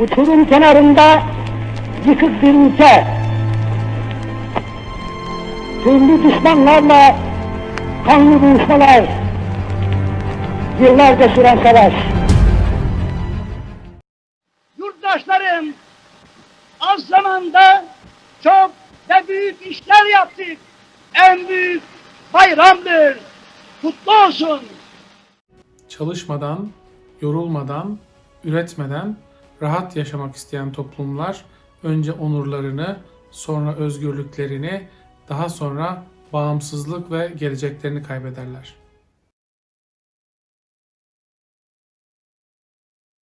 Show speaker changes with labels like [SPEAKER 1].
[SPEAKER 1] uçurum kenarında yıkık bir ülke. Türlü düşmanlarla kanlı buluşmalar, yıllarca süren savaş. Yurttaşlarım, az zamanda çok ve büyük işler yaptık. En büyük bayramdır. Kutlu olsun.
[SPEAKER 2] Çalışmadan, yorulmadan, üretmeden rahat yaşamak isteyen toplumlar önce onurlarını, sonra özgürlüklerini, daha sonra bağımsızlık ve geleceklerini kaybederler.